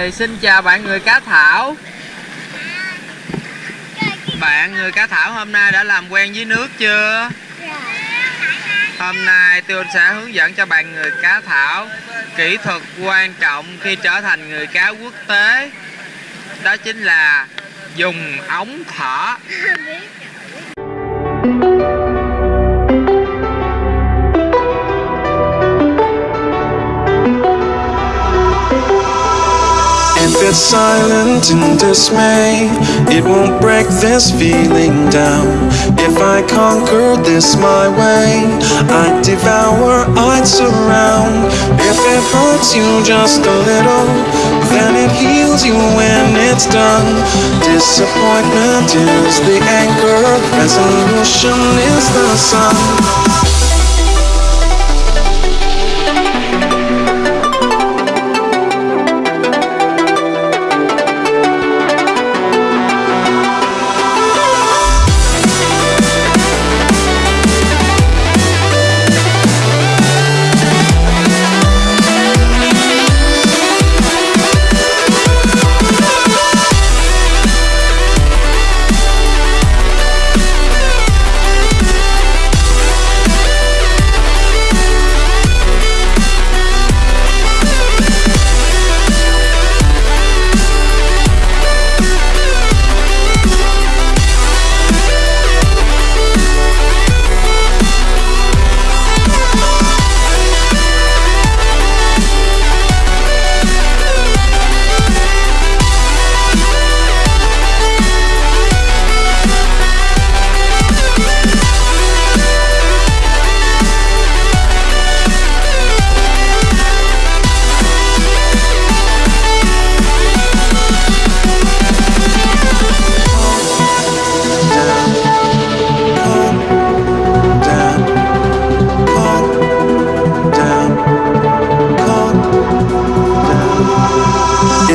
Rồi xin chào bạn người cá thảo. Bạn người cá thảo hôm nay đã làm quen với nước chưa? Hôm nay tôi sẽ hướng dẫn cho bạn người cá thảo Kỹ thuật quan trọng khi trở thành người cá quốc tế. Đó chính là dùng ống thở. It's silent in dismay, it won't break this feeling down. If I conquer this my way, I'd devour, I'd surround. If it hurts you just a little, then it heals you when it's done. Disappointment is the anchor, resolution is the sun.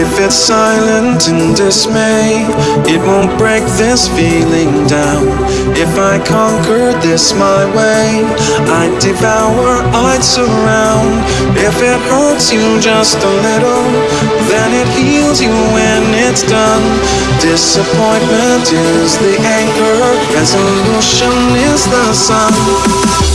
If it's silent in dismay, it won't break this feeling down. If I conquered this my way, I'd devour, I'd surround. If it hurts you just a little, then it heals you when it's done. Disappointment is the anchor, resolution is the sun.